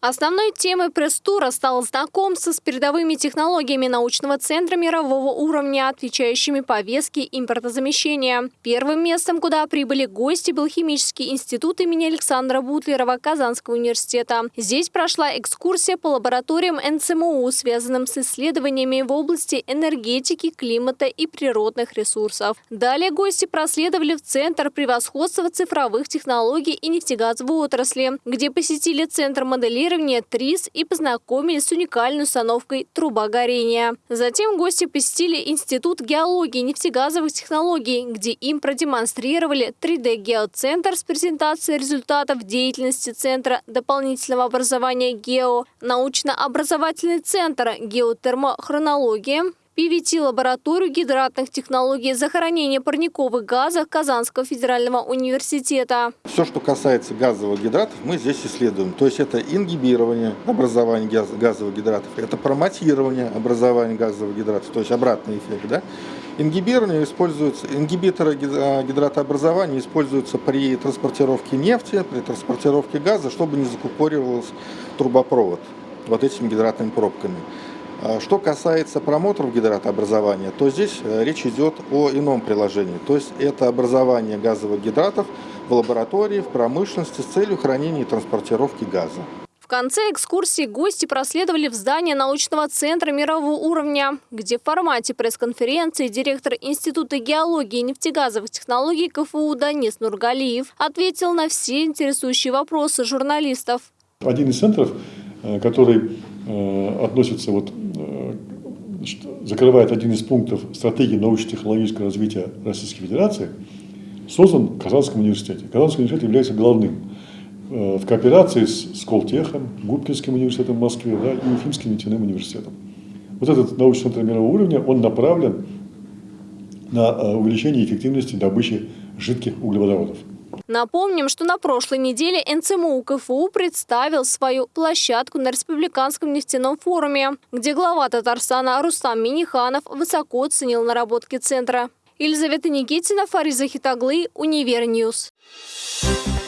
Основной темой пресс-тура стало знакомство с передовыми технологиями научного центра мирового уровня, отвечающими повестке импортозамещения. Первым местом, куда прибыли гости, был химический институт имени Александра Бутлерова Казанского университета. Здесь прошла экскурсия по лабораториям НЦМУ, связанным с исследованиями в области энергетики, климата и природных ресурсов. Далее гости проследовали в Центр превосходства цифровых технологий и нефтегазовой отрасли, где посетили Центр моделирования моделирования ТРИС и познакомились с уникальной установкой труба горения. Затем гости посетили Институт геологии и нефтегазовых технологий, где им продемонстрировали 3D-геоцентр с презентацией результатов деятельности Центра дополнительного образования ГЕО, научно-образовательный центр геотермохронология, PVT-лабораторию гидратных технологий захоронения парниковых газов Казанского федерального университета. Все, что касается газовых гидратов, мы здесь исследуем. То есть это ингибирование образования газовых гидратов, это промотирование образования газовых гидратов, то есть обратный эффект. Да? Ингибирование используется, ингибиторы а, гидратообразования используются при транспортировке нефти, при транспортировке газа, чтобы не закупоривался трубопровод вот этими гидратными пробками. А что касается промоторов гидратообразования, то здесь э, речь идет о ином приложении. То есть это образование газовых гидратов в лаборатории, в промышленности с целью хранения и транспортировки газа. В конце экскурсии гости проследовали в здание научного центра мирового уровня, где в формате пресс-конференции директор Института геологии и нефтегазовых технологий КФУ Данис Нургалиев ответил на все интересующие вопросы журналистов. Один из центров, э, который э, относится вот закрывает один из пунктов стратегии научно-технологического развития Российской Федерации, создан в Казанском университете. Казанский университет является главным э, в кооперации с Сколтехом, Губкинским университетом в Москве да, и Уфимским нефтяным университетом. Вот этот научный центр мирового уровня, он направлен на э, увеличение эффективности добычи жидких углеводородов. Напомним, что на прошлой неделе НЦМУ КФУ представил свою площадку на Республиканском нефтяном форуме, где глава Татарстана Рустам Миниханов высоко оценил наработки центра. Елизавета Никитина, Фарид Захитаглы, Univer News. Thank